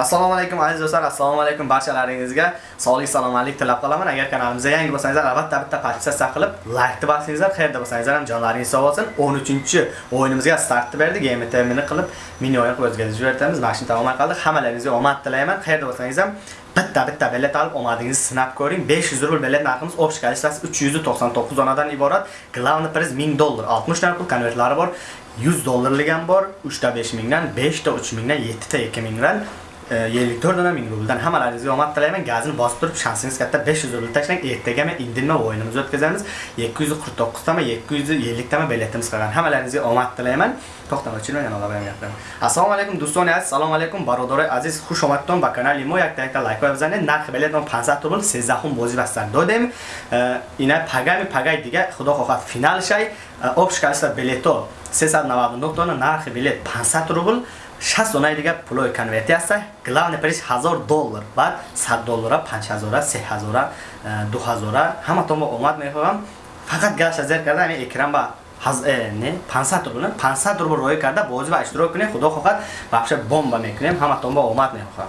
assalomu alaykum aziz do'stlar. Assalomu alaykum barchalaringizga sog'lik salomatlik tilab qolaman. Agar kanalimizga yangi bo'lsangizlar albatta bitta podpisatsiya qilib like bosingizlar qayerda bo'lsangizlar ham jonlaringiz sog' bo'lsin 13 o'yinimizga startni berdik. Game termini qilib mini o'yin qilib o'tkazib yuboramiz shuni tamomlay qoldik hammalaringizga omad tilayman. Qayerda bo'lsangiz ham bitta bitta bilet olib omadingizni sinab ko'ring. 500 rubl bilet narximiz общий количествоsi 399 donadan iborat. Главный приз 1000 dollar 60 ta pul konvertlari bor 100 dollarlik ham bor. 3 ta 5000 dan 5 ta 3000 dan 7 ta 2000 dan 54 dona ming rubldan hammalaringizga omad tilayman. Gazini bosib turib shansingiz katta 500 rubl tashlang. Ertaga men indinma o'yinimizni o'tkazamiz 249 tama 750 tama biletimiz qolgan hammalaringizga omad tilayman. To'xtamay yana ola gapiraman assalomu alaykum do'stoni aziz. Assalomu alaykum barodorai aziz xush va ба канали мо як like лайк бизанед нархи билетон 500 рубл 13 бозӣ бастан додем ина пагами пагай дига худо хоҳад финал шай shay. E, количество билето 399 дона нархи билет 500 рубл. 60 донаи дига пулои конвертиаста главный приз 1000 доллар. Баъд 100 доллара 5000 3000 2000 ҳаматон бо омад мехоҳам. Фақат гашта зер карда ҳамин экран ба не 500 рубл 500 рубл роӣ карда бозӣ ба иштирок кунед худо хоҳад вообще бомба мекунем. Ҳаматон бо омад мехоҳам